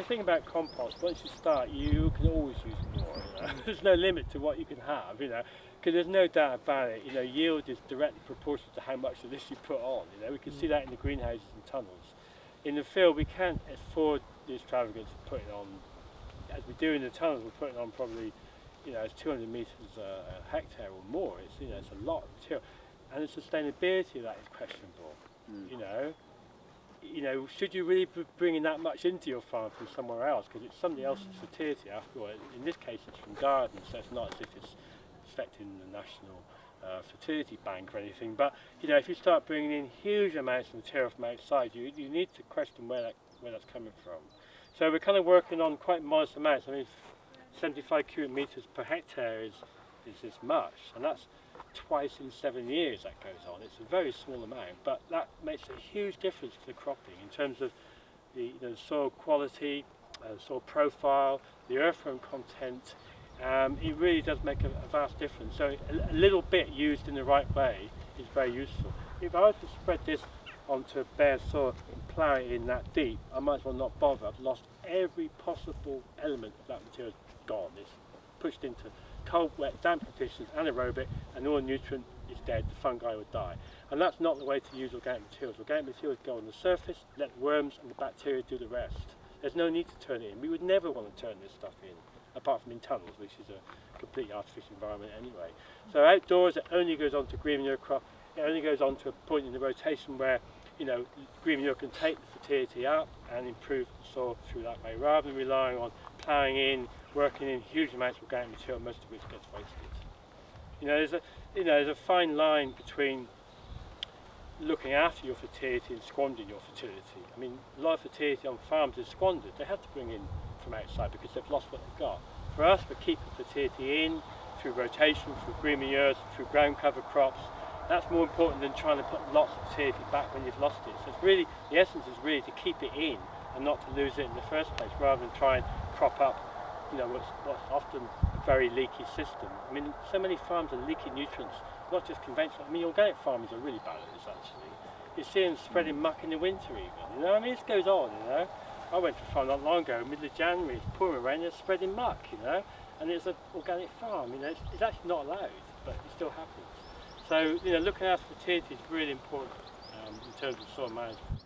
the thing about compost, once you start, you can always use more. You know? there's no limit to what you can have, you know, because there's no doubt about it. You know, yield is directly proportional to how much of this you put on. You know, we can mm. see that in the greenhouses and tunnels. In the field, we can't afford the extravagance of putting on, as we do in the tunnels, we're putting on probably, you know, it's 200 metres a, a hectare or more. It's you know, it's a lot of material, and the sustainability of that is questionable. Mm. You know, you know, should you really be bringing that much into your farm from somewhere else? Because it's somebody else's fertility after all. In this case, it's from gardens, so it's not as if it's affecting the national uh, fertility bank or anything. But you know, if you start bringing in huge amounts of material from outside, you you need to question where that where that's coming from. So we're kind of working on quite modest amounts. I mean, 75 cubic meters per hectare is is this much, and that's twice in seven years that goes on. It's a very small amount, but that makes a huge difference to the cropping in terms of the know, soil quality, uh, soil profile, the earthworm content. Um, it really does make a, a vast difference. So a, a, little bit used in the right way is very useful. If I was to spread this onto bare soil and plough it in that deep, I might as well not bother. I've lost every possible element of that material gone. It's pushed into cold, wet, damp conditions, anaerobic, and all nutrient is dead, the fungi would die. And that's not the way to use organic materials. Organic materials go on the surface, let worms and the bacteria do the rest. There's no need to turn it in. We would never want to turn this stuff in, apart from in tunnels, which is a completely artificial environment anyway. So outdoors, it only goes on to green manure crop. It only goes on to a point in the rotation where you know, green manure can take the fertility up and improve the soil through that way, rather than relying on ploughing in, working in huge amounts of organic material, most of which gets wasted. You know, there's a, you know, there's a fine line between looking after your fertility and squandering your fertility. I mean, a lot of fertility on farms is squandered. They have to bring in from outside because they've lost what they've got. For us, we're keeping fertility in through rotation, through green manures, through ground cover crops. That's more important than trying to put lots of fertility back when you've lost it. So it's really, the essence is really to keep it in and not to lose it in the first place, rather than try and crop up you know, what's, what's often a very leaky system. I mean, so many farms are leaking nutrients, not just conventional. I mean, organic farmers are really bad at this, actually. You see them spreading muck in the winter even, you know, I mean, this goes on, you know. I went to a farm not long ago, middle of January, it's pouring rain, they're spreading muck, you know, and it's an organic farm, you know, it's, it's actually not allowed, but it still happens. So, you know, looking after fertility is really important um, in terms of soil management.